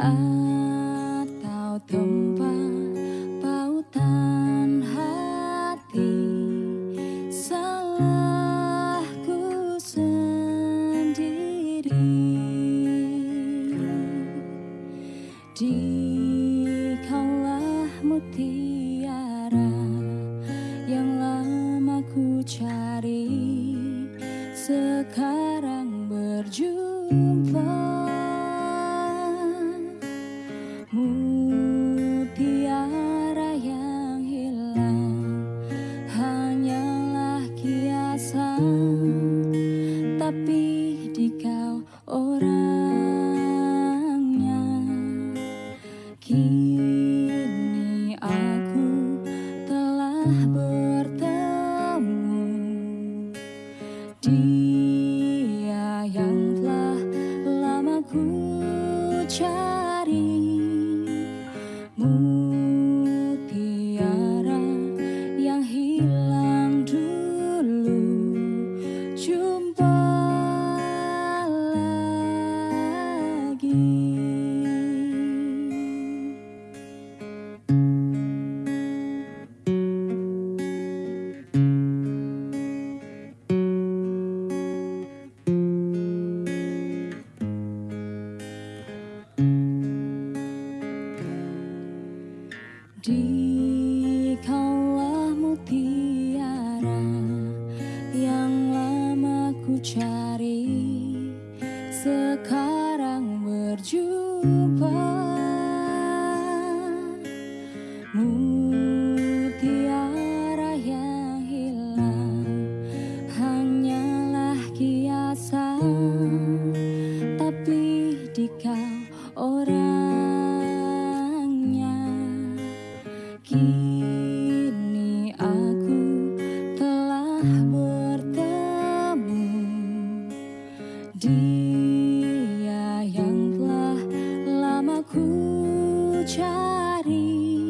atau tempat pautan hati salahku sendiri dikaulah mutiara yang lama ku cari sekarang berjumpa mutiara yang hilang hanyalah kiasan. Tapi di kau orangnya kini aku telah bertemu. Dia yang telah lama ku cari Dikaulah mutiara yang lama ku cari. Sekarang berjumpa. Mutiara yang hilang hanyalah kiasan. Tapi di kau kini aku telah bertemu dia yang telah lama ku cari